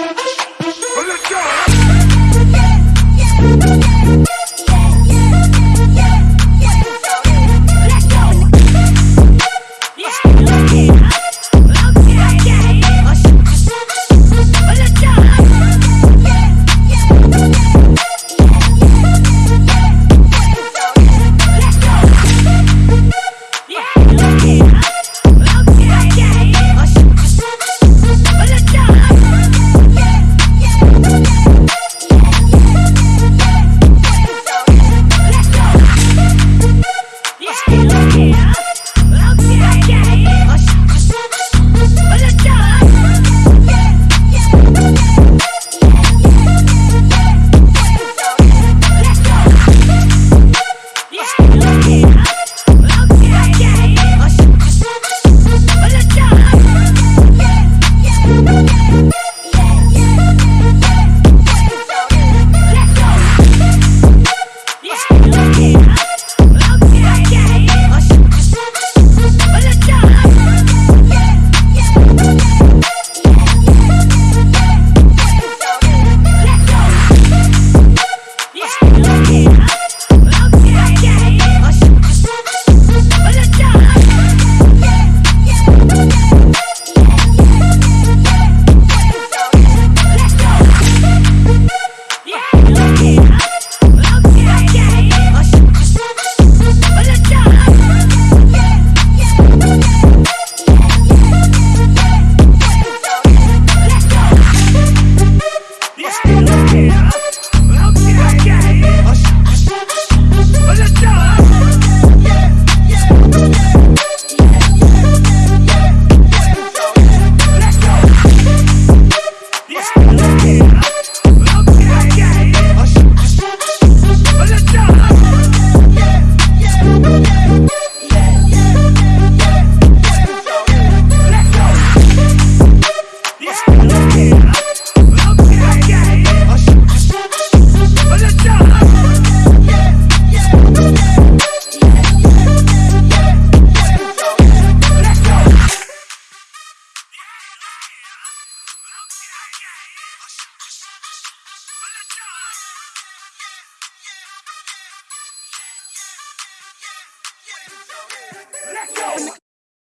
Let's go! Let's go.